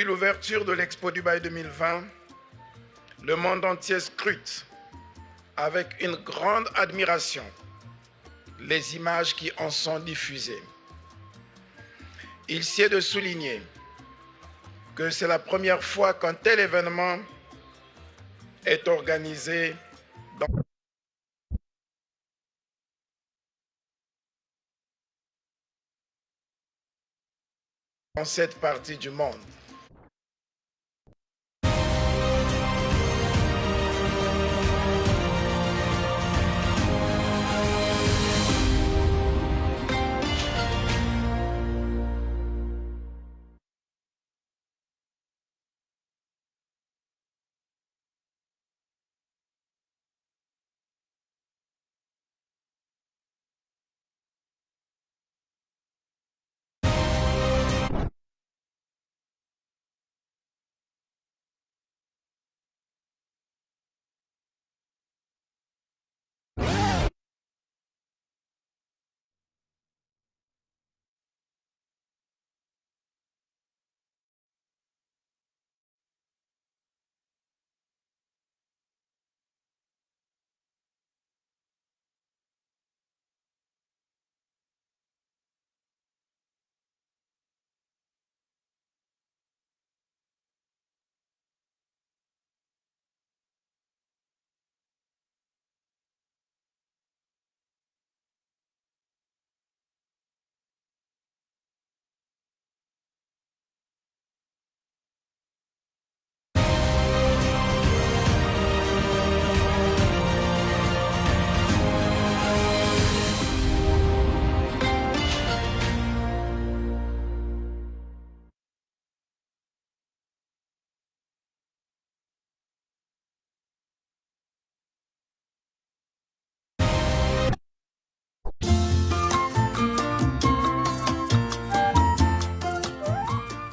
Depuis l'ouverture de l'Expo Dubaï 2020, le monde entier scrute avec une grande admiration les images qui en sont diffusées. Il s'y de souligner que c'est la première fois qu'un tel événement est organisé dans cette partie du monde.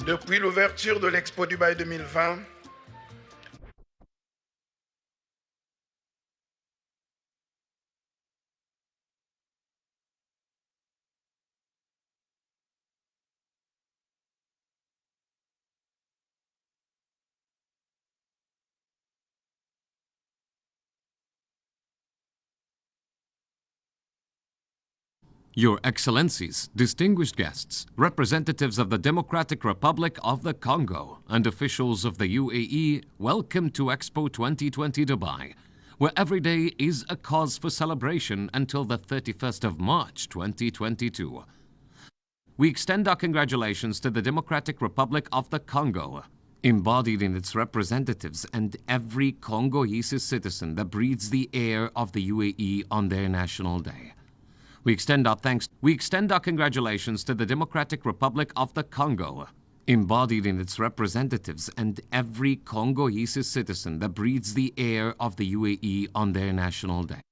Depuis l'ouverture de l'Expo Dubaï 2020, Your Excellencies, distinguished guests, representatives of the Democratic Republic of the Congo, and officials of the UAE, welcome to Expo 2020 Dubai, where every day is a cause for celebration until the 31st of March 2022. We extend our congratulations to the Democratic Republic of the Congo, embodied in its representatives and every Congolese citizen that breathes the air of the UAE on their national day. We extend our thanks, we extend our congratulations to the Democratic Republic of the Congo, embodied in its representatives and every Congolese citizen that breathes the air of the UAE on their national day.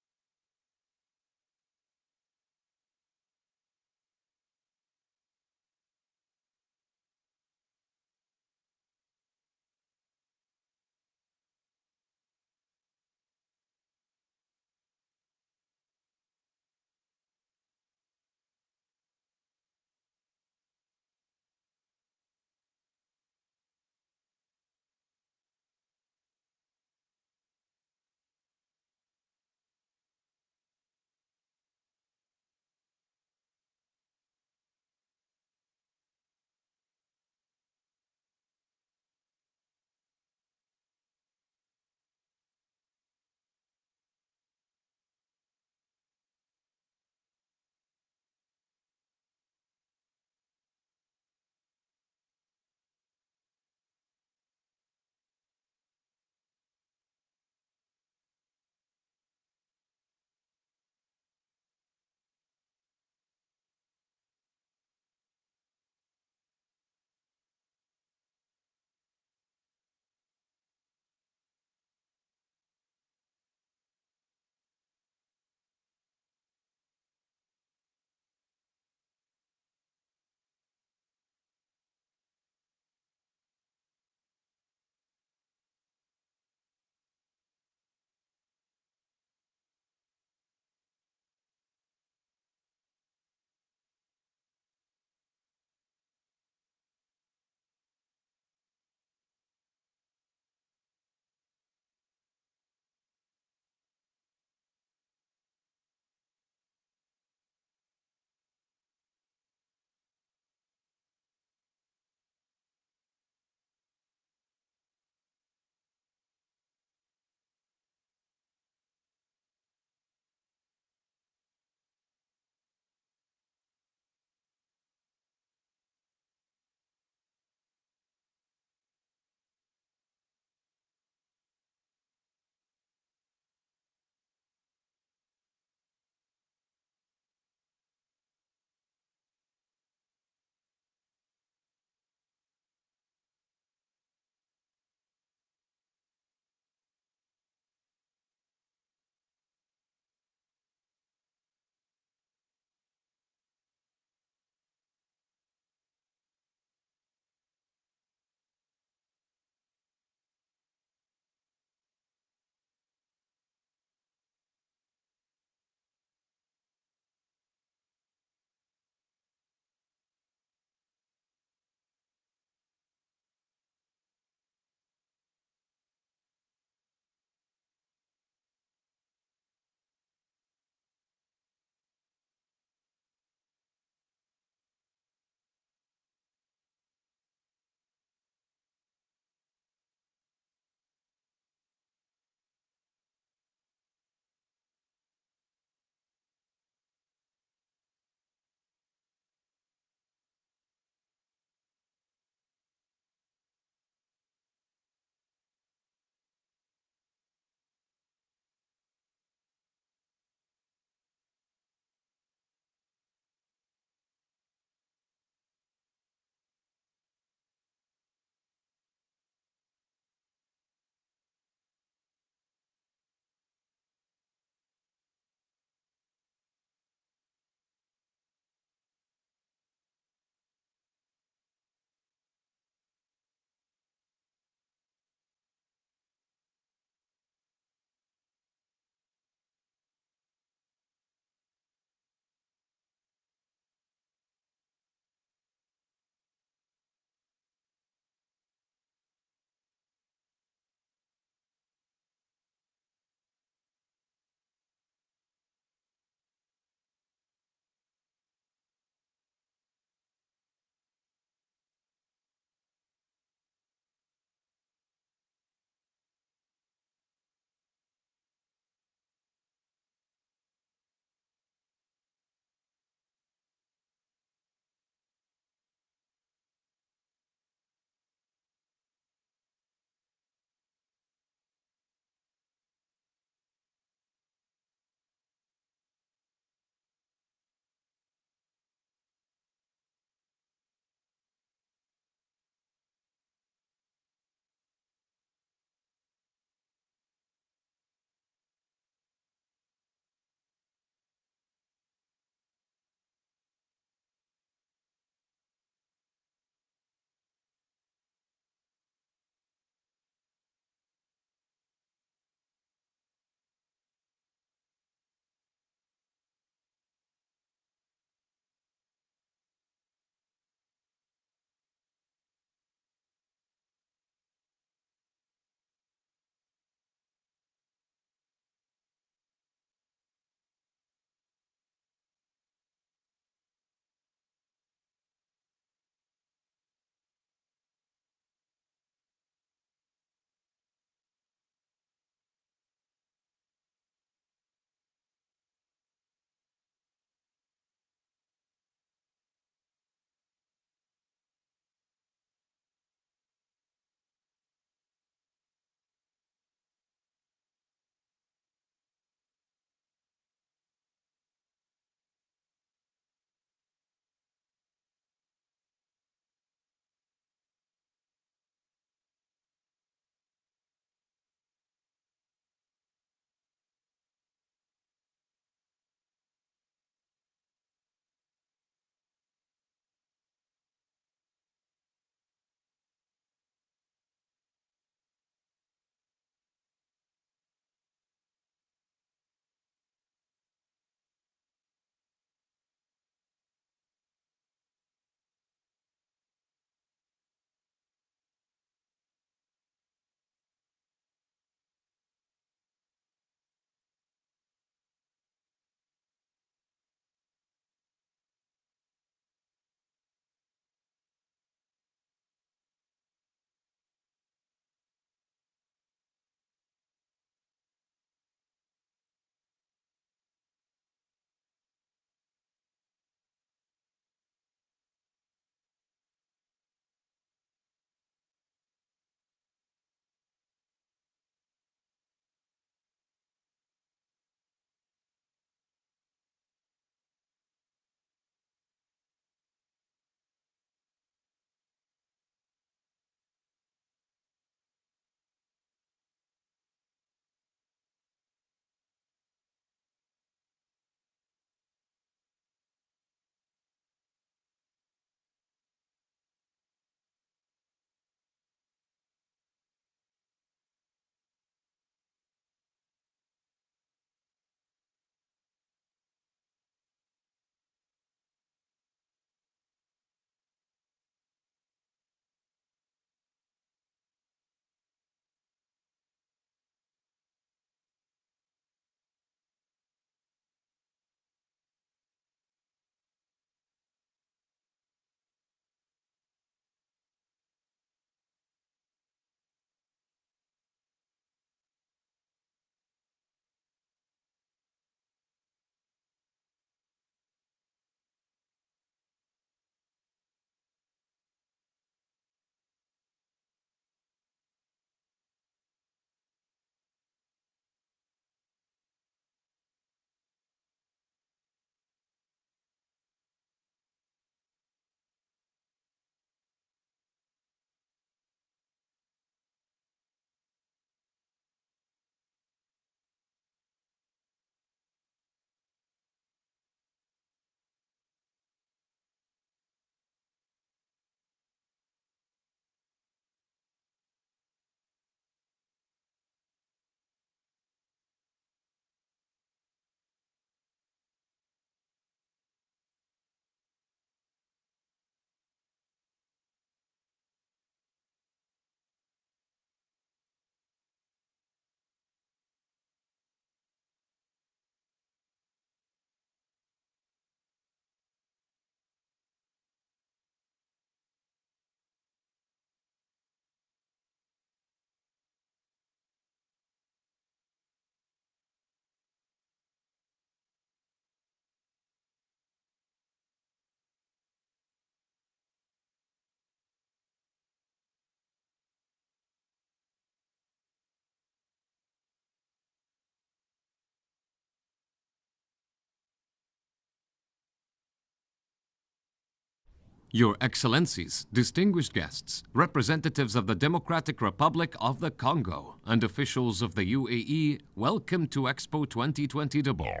Your Excellencies, distinguished guests, representatives of the Democratic Republic of the Congo, and officials of the UAE, welcome to Expo 2020 Dubai.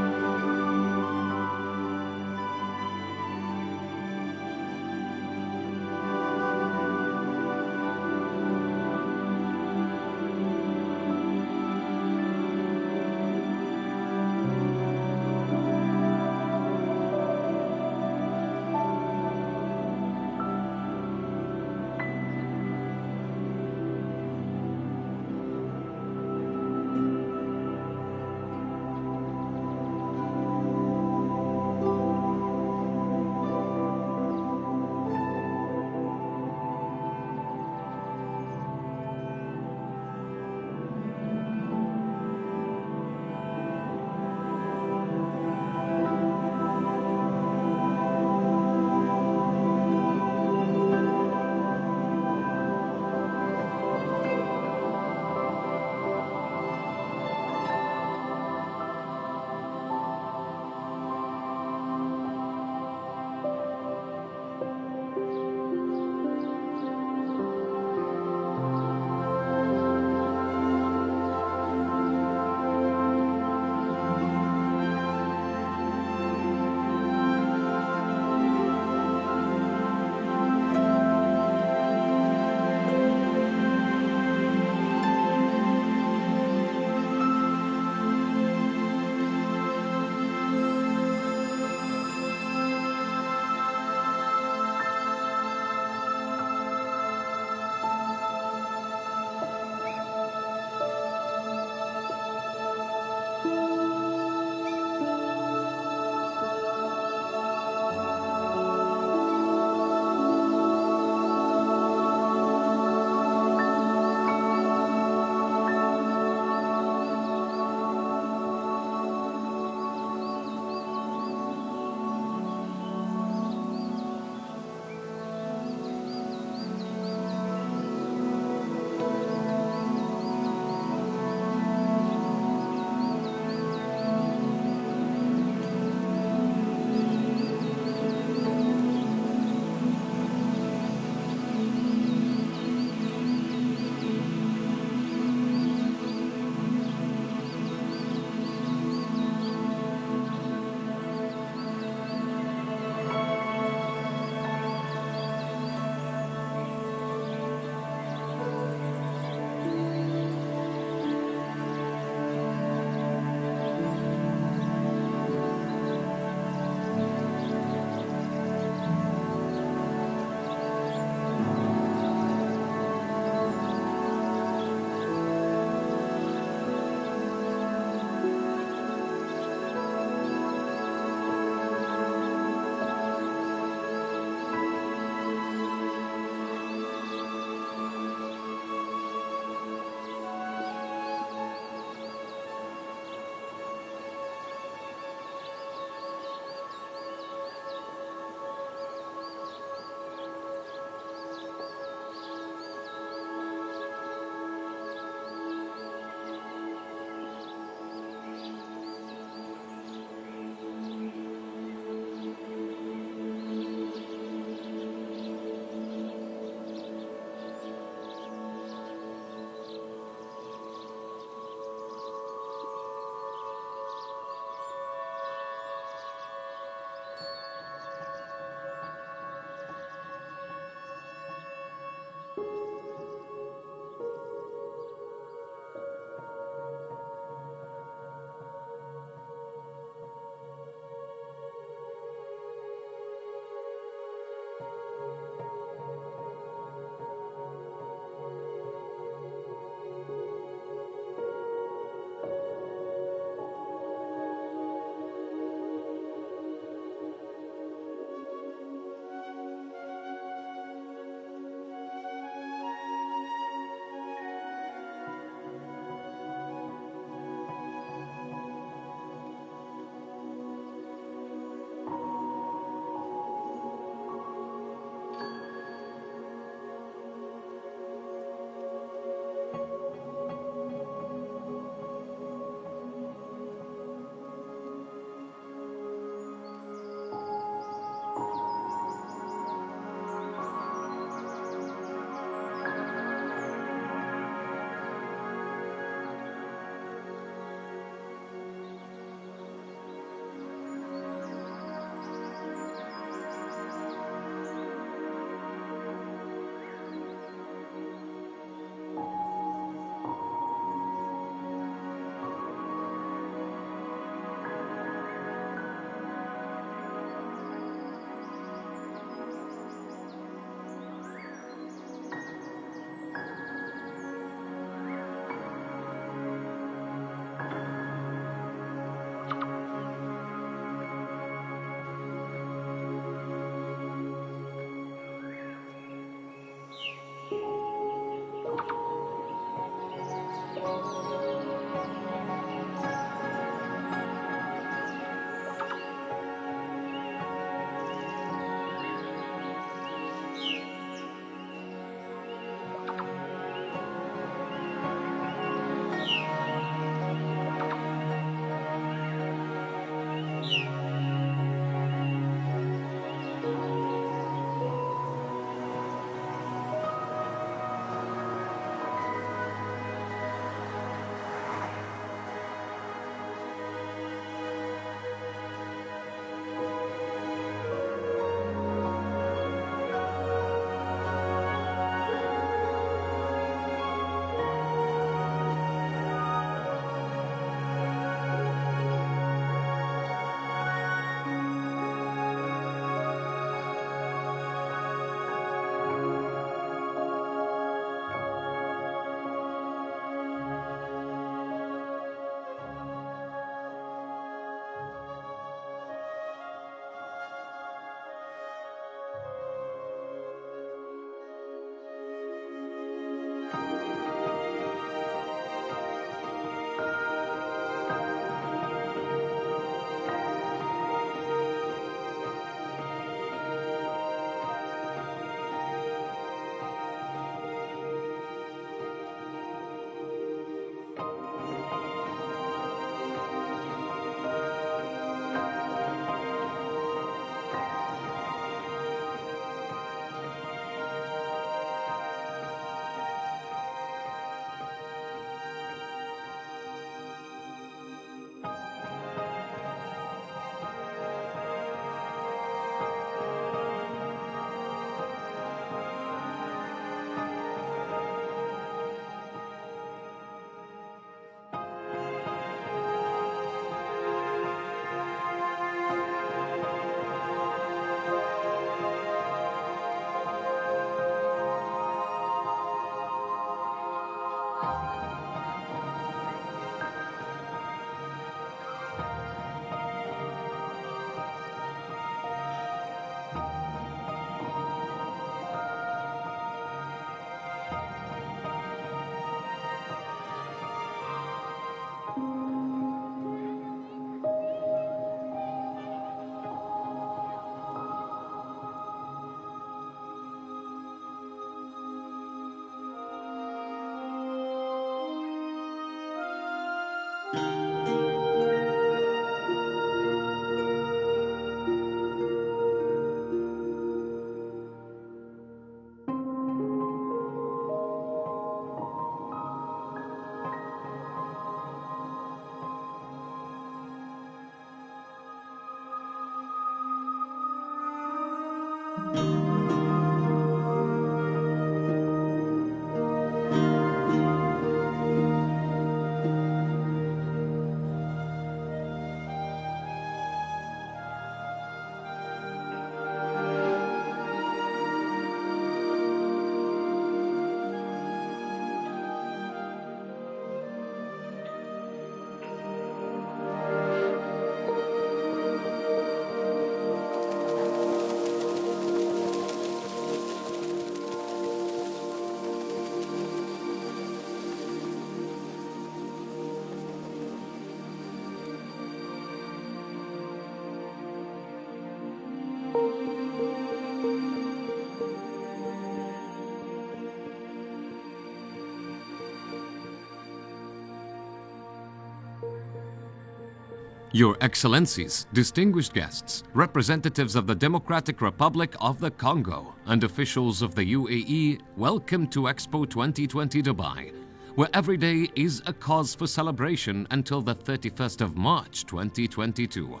Your Excellencies, distinguished guests, representatives of the Democratic Republic of the Congo, and officials of the UAE, welcome to Expo 2020 Dubai, where every day is a cause for celebration until the 31st of March 2022.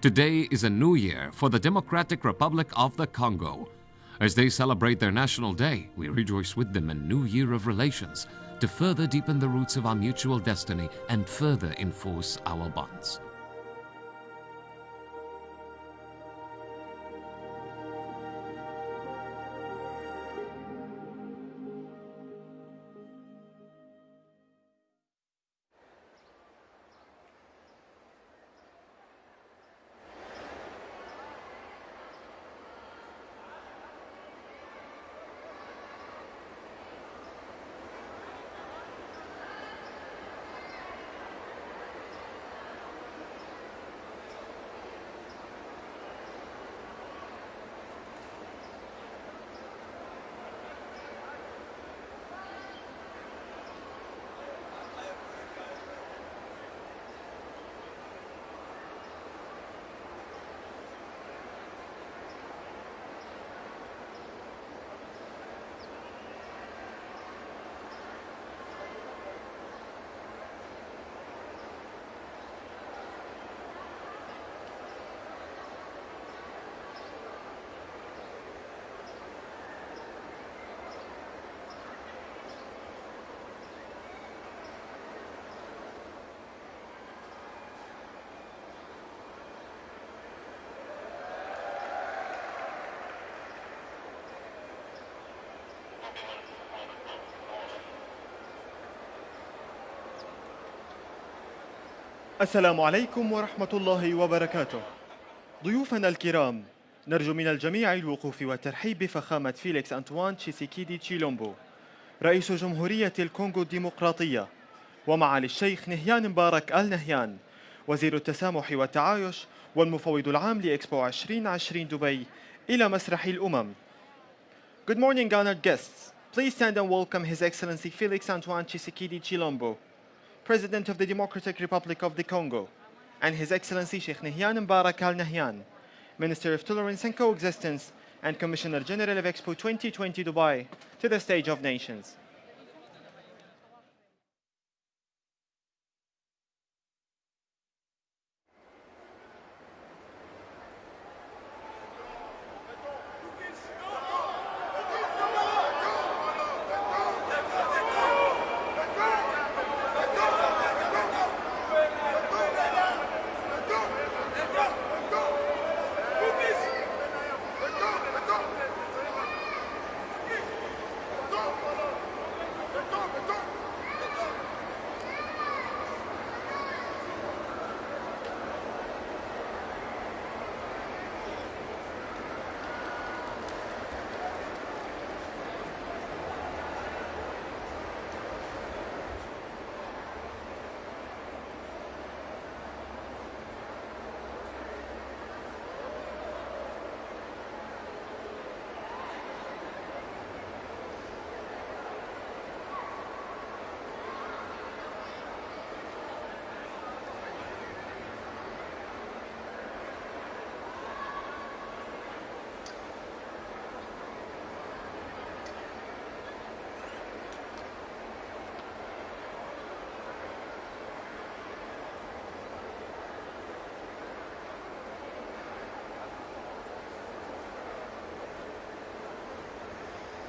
Today is a new year for the Democratic Republic of the Congo. As they celebrate their national day, we rejoice with them in a new year of relations to further deepen the roots of our mutual destiny and further enforce our bonds. السلام عليكم ورحمة الله وبركاته. ضيوفنا الكرام، نرجو من الجميع الوقوف والترحيب بفخامة فيليكس أنطوان تشيسيكيدي تشيلومبو، رئيس جمهورية الكونغو الديمقراطية، ومعالي الشيخ نهيان مبارك آل نهيان، وزير التسامح والتعايش والمفوض العام لإكسبو 2020 دبي إلى مسرح الأمم. Good morning, honored guests. Please stand and welcome His Excellency Felix Antoine Tshisekedi Tshilombo, President of the Democratic Republic of the Congo, and His Excellency Sheikh Nahyan Mbarak Al Nahyan, Minister of Tolerance and Coexistence and Commissioner General of Expo 2020 Dubai, to the stage of nations.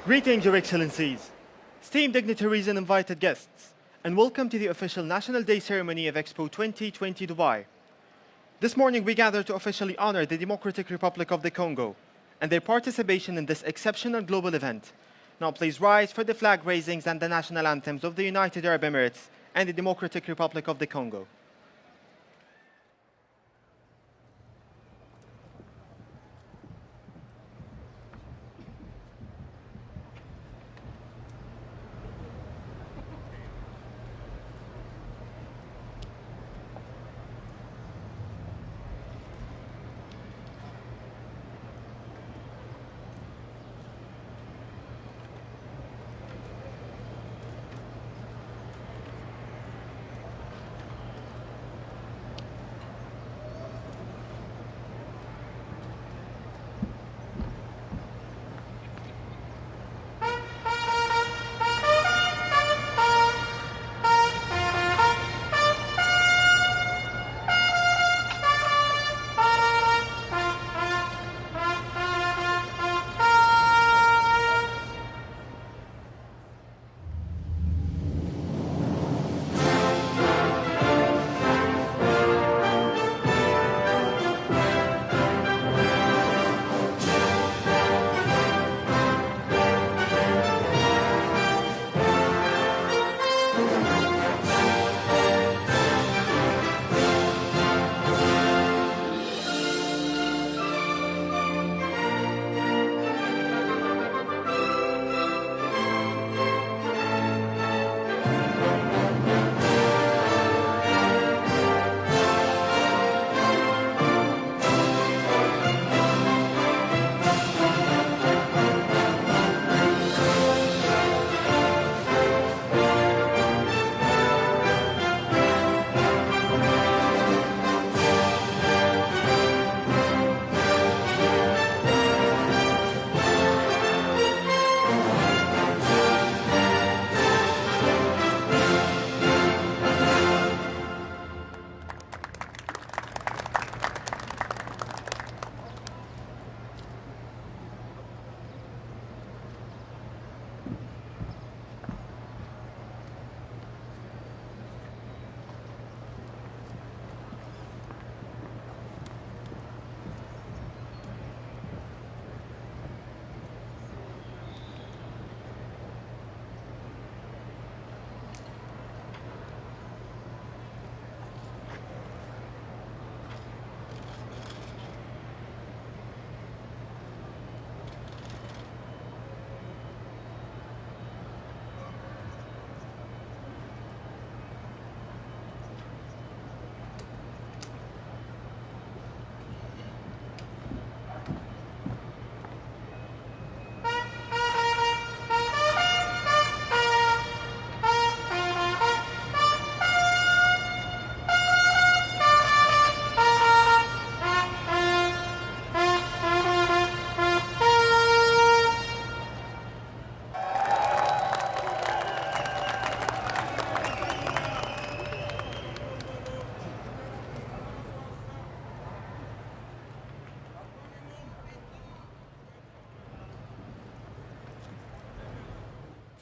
Greetings, Your Excellencies, esteemed dignitaries and invited guests, and welcome to the official National Day ceremony of Expo 2020 Dubai. This morning, we gather to officially honor the Democratic Republic of the Congo and their participation in this exceptional global event. Now please rise for the flag raisings and the national anthems of the United Arab Emirates and the Democratic Republic of the Congo.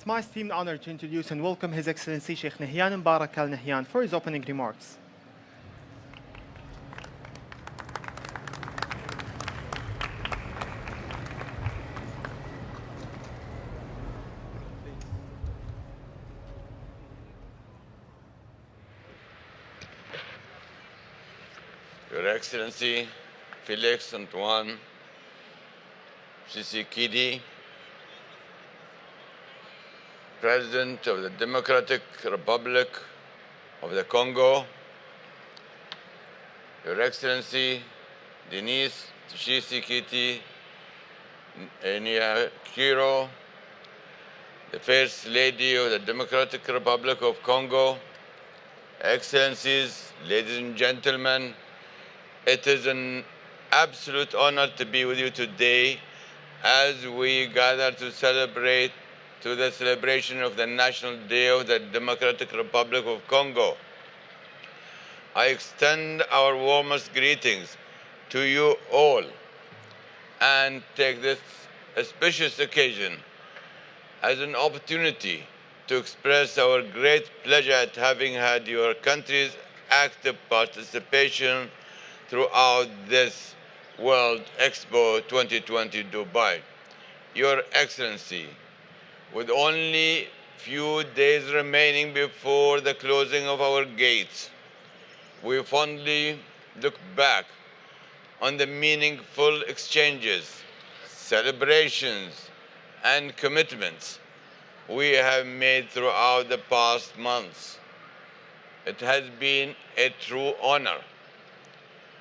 It's my esteemed honor to introduce and welcome His Excellency Sheikh Nahyan Mubarak Al Nahyan for his opening remarks. Your Excellency Felix Antoine Tshisekedi, President of the Democratic Republic of the Congo, Your Excellency Denise Tshisekedi Nyakeru, the First Lady of the Democratic Republic of Congo, Excellencies, ladies and gentlemen, it is an absolute honor to be with you today as we gather to celebrate to the celebration of the National Day of the Democratic Republic of Congo. I extend our warmest greetings to you all and take this auspicious occasion as an opportunity to express our great pleasure at having had your country's active participation throughout this World Expo 2020 Dubai. Your Excellency, with only few days remaining before the closing of our gates, we fondly look back on the meaningful exchanges, celebrations, and commitments we have made throughout the past months. It has been a true honor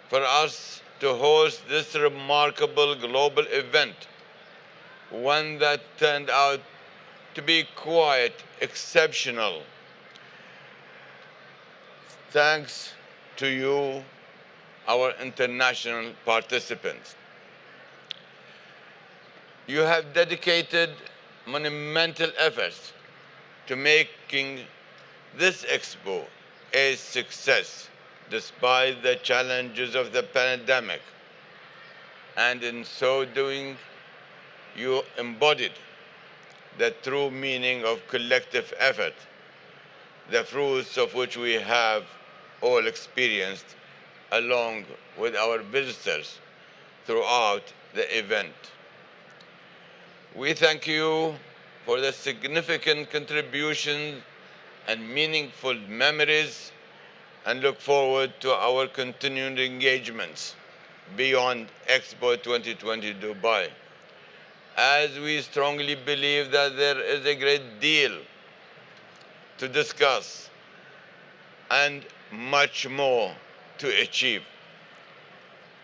for us to host this remarkable global event, one that turned out to be quite exceptional. Thanks to you, our international participants. You have dedicated monumental efforts to making this expo a success despite the challenges of the pandemic. And in so doing, you embodied the true meaning of collective effort, the fruits of which we have all experienced along with our visitors throughout the event. We thank you for the significant contributions and meaningful memories and look forward to our continued engagements beyond Expo 2020 Dubai. As we strongly believe that there is a great deal to discuss and much more to achieve.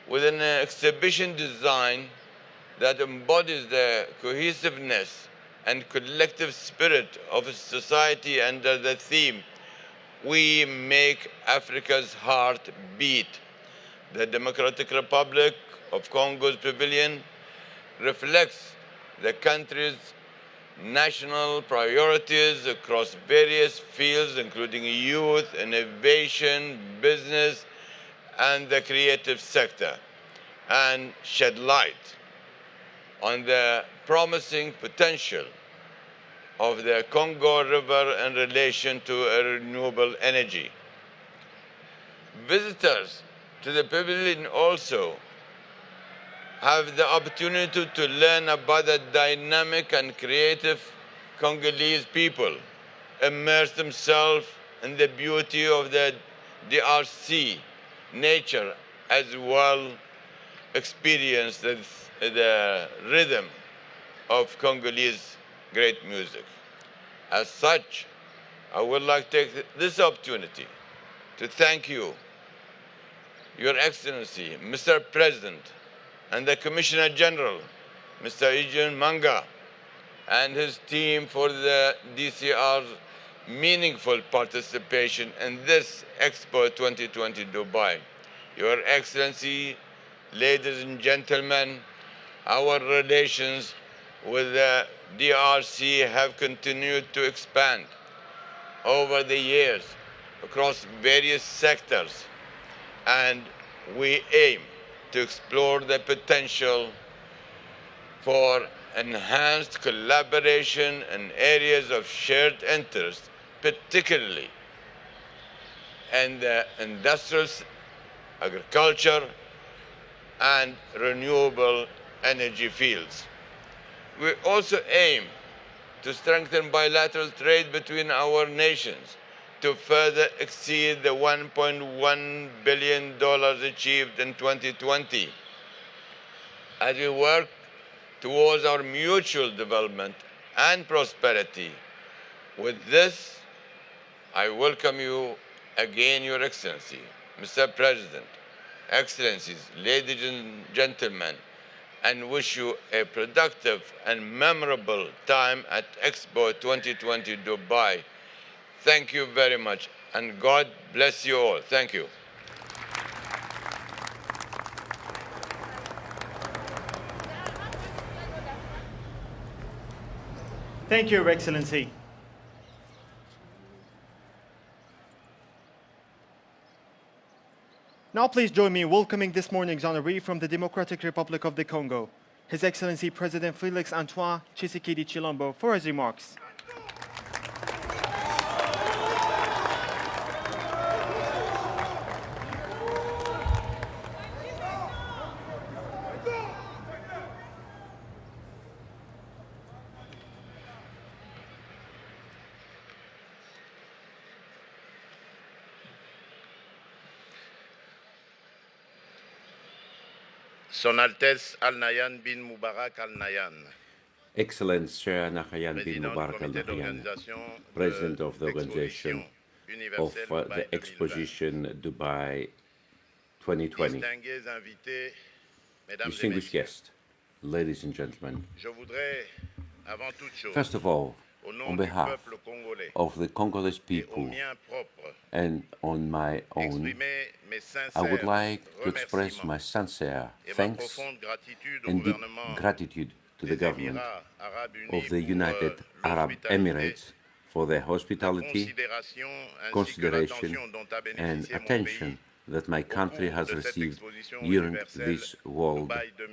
With an exhibition design that embodies the cohesiveness and collective spirit of society under the theme, we make Africa's heart beat. The Democratic Republic of Congo's pavilion reflects the country's national priorities across various fields, including youth, innovation, business, and the creative sector, and shed light on the promising potential of the Congo River in relation to renewable energy. Visitors to the pavilion also have the opportunity to learn about the dynamic and creative Congolese people, immerse themselves in the beauty of the DRC nature as well experience the, the rhythm of Congolese great music. As such, I would like to take this opportunity to thank you, Your Excellency, Mr. President, and the Commissioner General, Mr. Eugene Manga, and his team for the DCR's meaningful participation in this Expo 2020 Dubai. Your Excellency, ladies and gentlemen, our relations with the DRC have continued to expand over the years across various sectors and we aim to explore the potential for enhanced collaboration in areas of shared interest, particularly in the industrial, agriculture, and renewable energy fields. We also aim to strengthen bilateral trade between our nations to further exceed the $1.1 billion achieved in 2020. As we work towards our mutual development and prosperity, with this, I welcome you again, Your Excellency, Mr. President, Excellencies, ladies and gentlemen, and wish you a productive and memorable time at Expo 2020 Dubai. Thank you very much, and God bless you all. Thank you. Thank you, Your Excellency. Now please join me in welcoming this morning's honoree from the Democratic Republic of the Congo, His Excellency President Felix Antoine Tshisekedi Tshilombo for his remarks. Son Altesse Al Nahyan bin Mubarak Al Nahyan, Excellence Shah Nahyan bin Mubarak Al Nahyan, President of the organization of uh, the exposition Dubai 2020. Distingués invités, mesdames et Distinguished guests, ladies and gentlemen, je voudrais avant toute chose, first of all, on behalf of the Congolese people and on my own, I would like to express my sincere thanks profonde gratitude au and deep gratitude to the government Émirats Arabes Unis of the United euh, Arab Emirates for their hospitality, considération ainsi que consideration, l'attention dont a and attention that my country has received during this World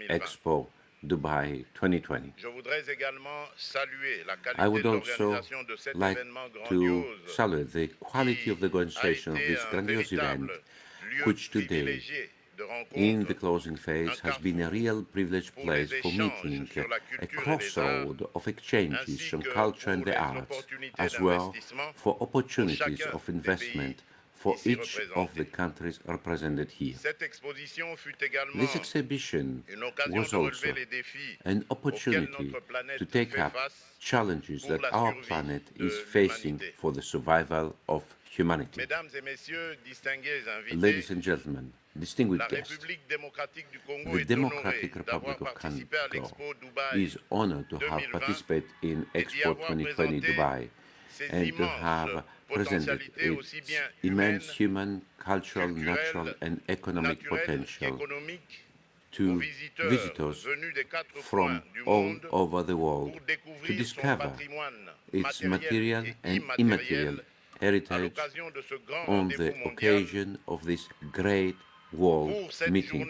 Expo Dubai 2020. Je voudrais également saluer la I would also l'organisation de cet like to salute the quality of the organization of this grandiose event, which today, in the closing phase, has been a real privileged place for meeting, a culture et les crossroad of exchanges on culture and the arts, as well for opportunities of investment for each of the countries represented here. Cette exposition fut également This exhibition was also an opportunity to take up challenges that our planet is facing for the survival of humanity. Mesdames et messieurs, distingués invités, Ladies and gentlemen, distinguished guests, République démocratique du Congo the Democratic Republic of Congo is honored to have participated in Expo 2020 Dubai and to have presented its immense human, cultural, natural, and economic potential to visitors venus des quatre from all over the world to discover its material and immaterial heritage l'occasion de ce grand on the occasion of this great world meeting.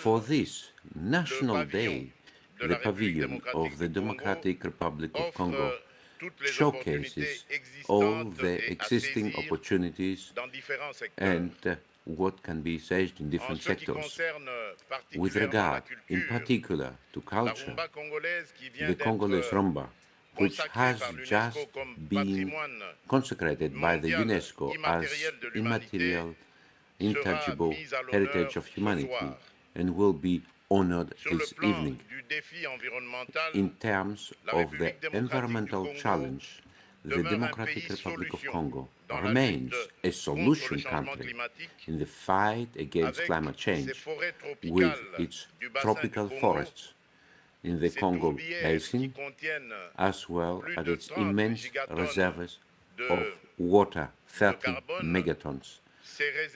For this National Day, the pavilion of the Democratic Republic of Congo showcases all the existing opportunities dans différents secteurs. and what can be seized in different sectors. Euh, With regard, in particular, to culture, rumba congolaise qui vient the Congolese euh, rumba, which has just been consecrated by the UNESCO as immatériel de l'humanité immaterial, intangible mise à l'honneur heritage of humanity and will be honored this evening. du défi environnemental. In terms of the environmental challenge, the Democratic Republic of Congo remains a solution country in the fight against climate change with its tropical forests in the Congo Basin, as well as its immense reserves of water, 30 megatons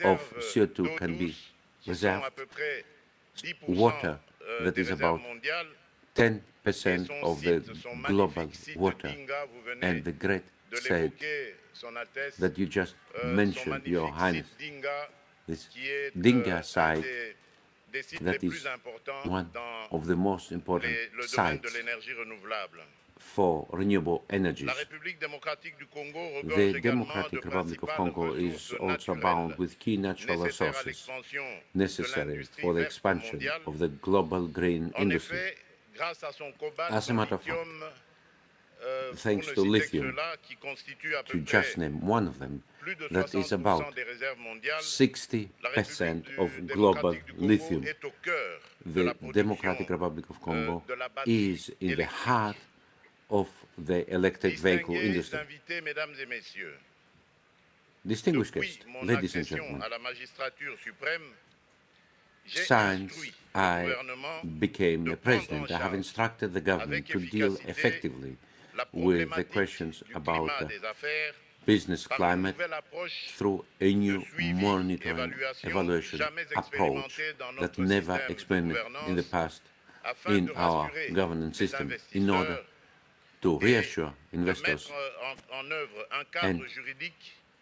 of CO2 can be douce, qui sont reserved à peu près 10% water that is about 10% of the global water. And the great said that you just mentioned, Your Highness, this Dinga site that is one of the most important sites. For renewable energies. La République démocratique du Congo regorge The Democratic Republic of Congo is also bound with key natural resources necessary for the expansion of the global green industry. effet, grâce à son cobalt, As a matter of lithium, euh, thanks to ne citer que lithium, ceux-là, qui constituent à To just name one of them, that is about des réserves mondiales, 60% la République du- of global Congo lithium. est au cœur de The Democratic Republic of euh, Congo euh, batterie is in the heart of the electric vehicle industry. invités, mesdames et messieurs, Distinguished guests, ladies and gentlemen, à la magistrature suprême, j'ai since I became a president, I have instructed the government to deal effectively with the questions about affaires business climate through a new monitoring évaluation, approach that never experimented in the past in our governance system. In order to reassure investors, mettre en, en œuvre un cadre and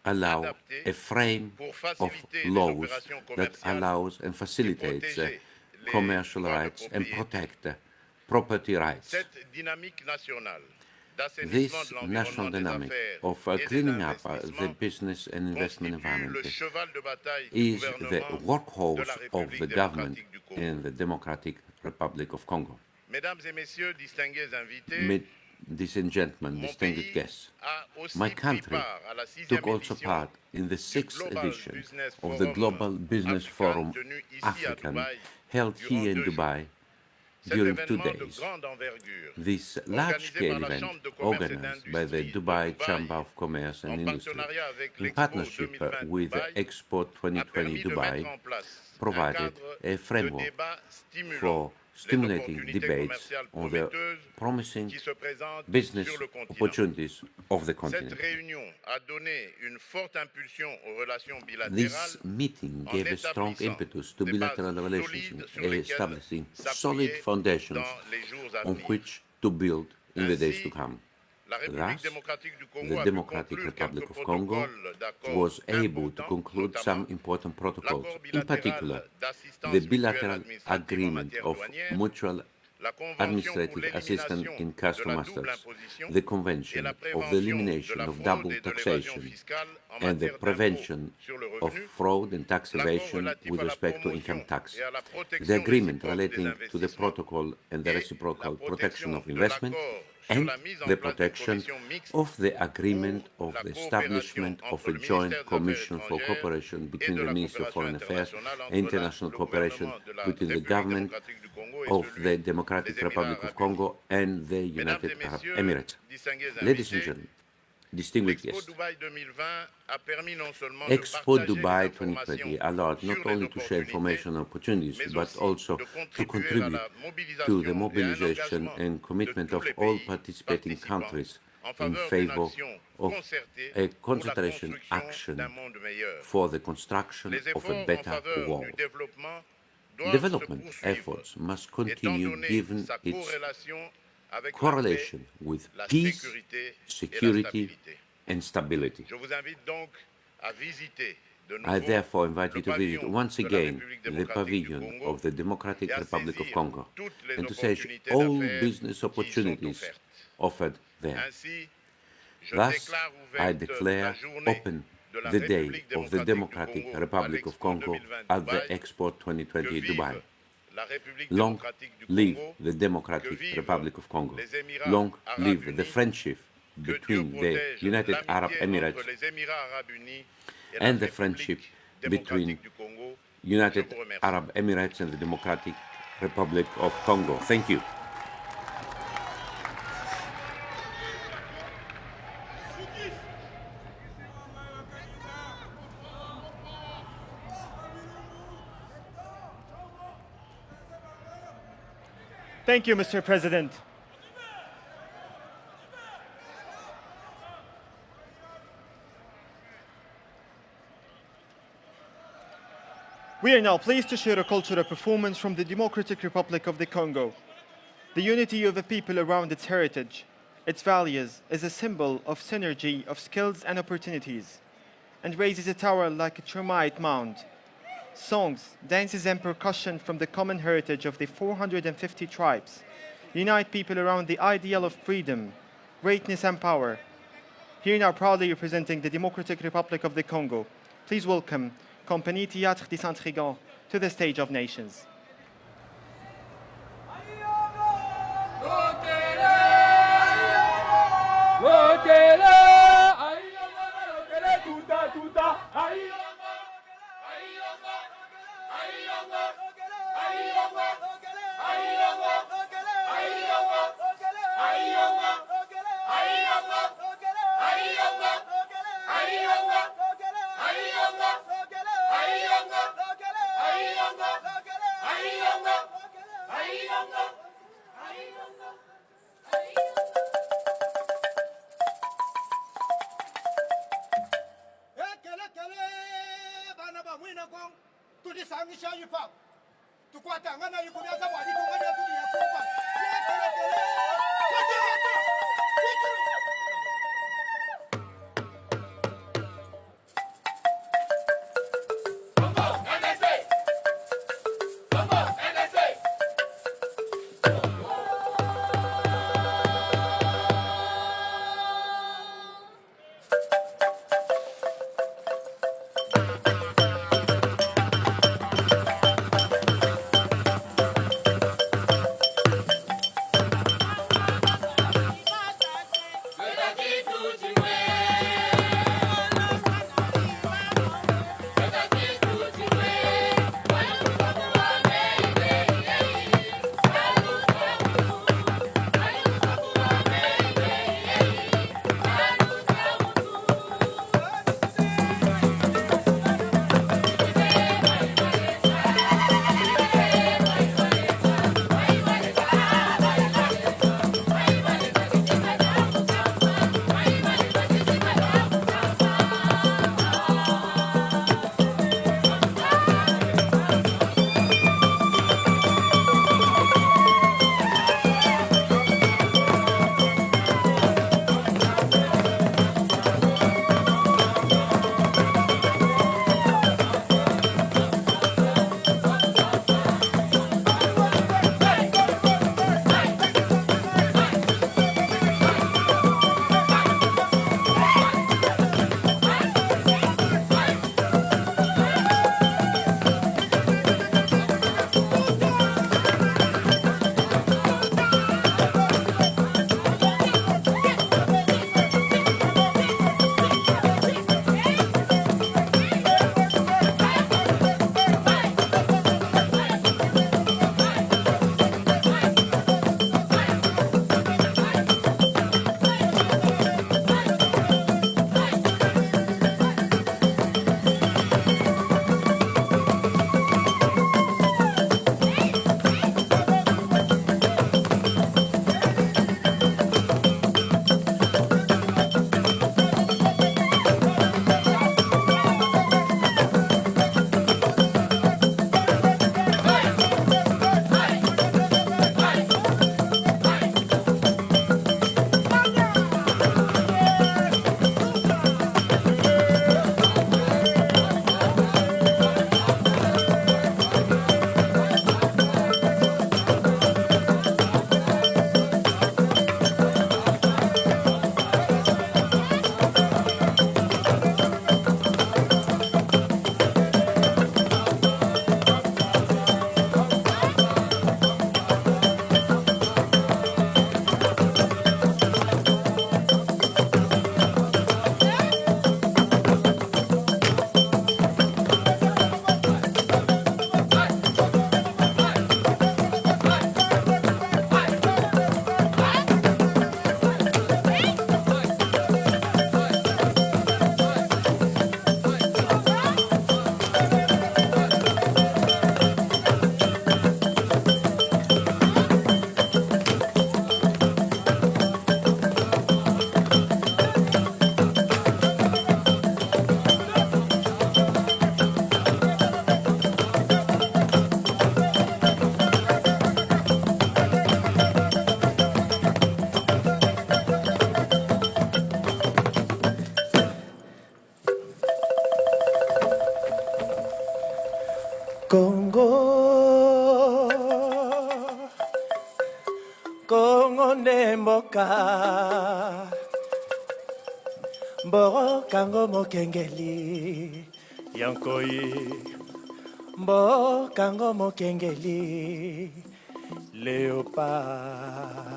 allow a frame of laws that allows and facilitates commercial rights and protect property rights. Cette dynamique nationale This national dynamic of uh, cleaning up uh, the business and investment environment le cheval de bataille du is the workhorse of the government démocratique du Congo. in the Democratic Republic of Congo. Mesdames et messieurs, distingués invités, Ladies and gentlemen, distinguished guests, my country part à la sixième took also part in the sixth edition of the Global Business Forum tenu ici à African held here in Dubai during two days. This large-scale event, Chambre de commerce et organized by the Dubai Chamber of Commerce and Industry, in partnership 2020 with Dubaï, Expo 2020 Dubai, mettre en place un provided a framework for stimulating debates on the promising qui se présentent business sur le continent. opportunities of the continent. réunion a donné une forte impulsion aux relations bilatérales This meeting gave a strong impetus to bilateral relations, solides sur lesquelles establishing solid foundations dans les jours à on which to build in the days to come. Thus, démocratique du Congo the Democratic Republic of Congo was able to conclude some important protocols, in particular the bilateral agreement of mutual la convention pour administrative assistance in custom la masters, the convention of the elimination of double et de l'évasion taxation and the prevention of fraud and tax evasion with respect to income tax, et à la protection the agreement relating to the protocol and the reciprocal protection of investment and la mise en the protection of the agreement of the establishment of a joint ministère des Affaires commission for cooperation between the Ministry of Foreign Affairs and international cooperation gouvernement de la between the government démocratique du Congo et of the Democratic Republic of Congo and the United Arab Emirates. Ladies and gentlemen, distinguished Expo guests, Dubaï 2020 a permis non seulement de Expo Dubai 2020 allowed not only to share information opportunities, but also to contribute to the et à un mobilization and commitment of all participating countries in favor of a concentration action d'un monde meilleur. for the construction of a better world. du développement doivent Development efforts must continue given its corrélation avec la correlation with peace, sécurité et la security, and stability. Je vous invite donc à visiter de nouveau I therefore invite you to visit once again the pavilion of the Democratic Republic of Congo and to seize all business opportunities offered there. Thus, I declare open the day of the Democratic Republic of Congo at the Expo 2020 Dubai. Long live the Democratic Republic of Congo. Long live the friendship between the United Arab Emirates entre les Émirats arabes unis et la and the friendship between. United Je vous remercie. Arab Emirates and the Democratic Republic of Congo. Thank you. Thank you, Mr. President. We are now pleased to share a cultural performance from the Democratic Republic of the Congo. The unity of the people around its heritage, its values, is a symbol of synergy of skills and opportunities, and raises a tower like a termite mound. Songs, dances, and percussion from the common heritage of the 450 tribes unite people around the ideal of freedom, greatness, and power. Here now proudly representing the Democratic Republic of the Congo, please welcome Compagnie Théâtre des Saint-Trigant to the stage of nations. tulisangisha yipa tukwatangana yikumyaza bwalikuwanya tuliyakupa mboka. Mbokango mokengeli. Yankoi mbokango mokengeli. Leopard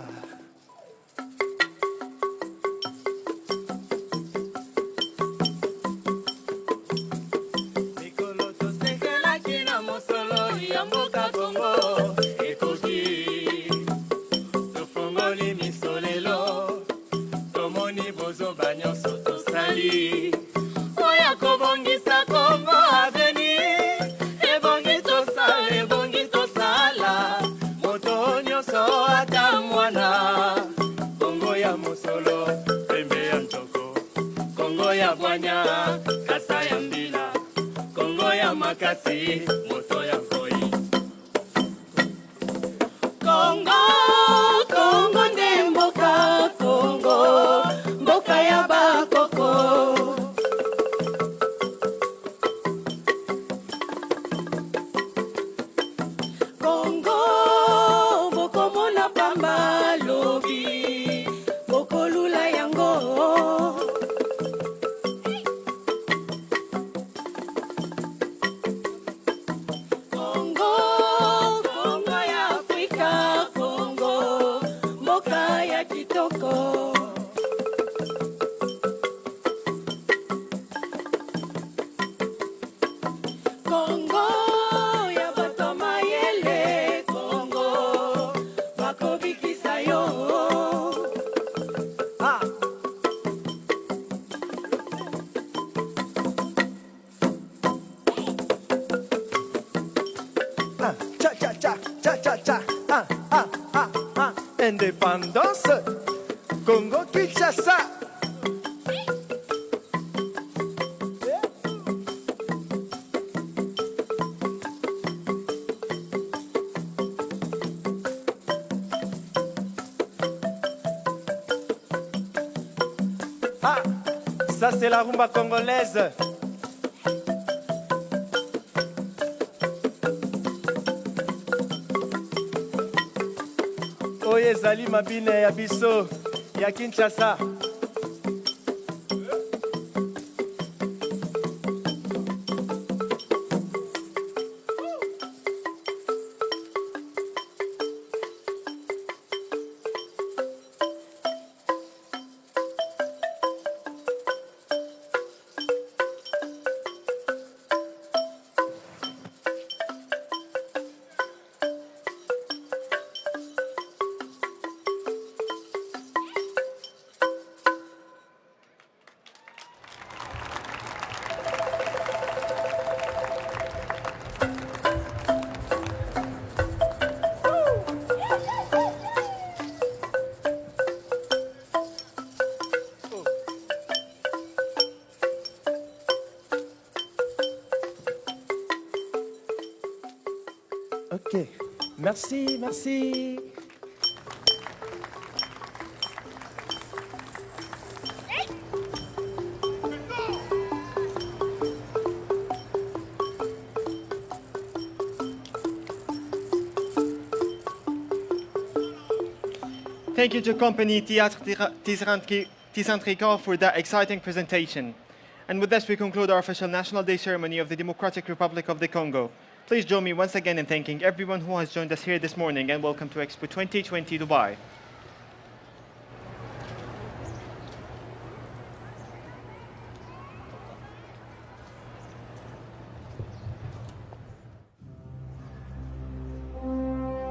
mabine ya biso ya kinshasa Merci, merci. Thank you to company Théâtre for that exciting presentation. And with this, we conclude our official National Day ceremony of the Democratic Republic of the Congo. Please join me once again in thanking everyone who has joined us here this morning and welcome to Expo 2020 Dubai.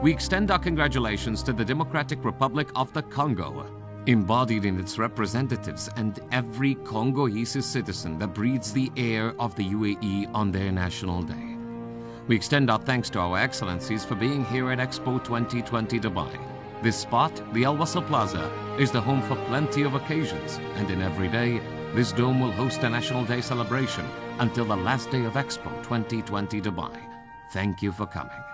We extend our congratulations to the Democratic Republic of the Congo, embodied in its representatives and every Congolese citizen that breathes the air of the UAE on their national day. We extend our thanks to our excellencies for being here at Expo 2020 Dubai. This spot, the Al Wasl Plaza, is the home for plenty of occasions, and in every day, this dome will host a National Day celebration until the last day of Expo 2020 Dubai. Thank you for coming.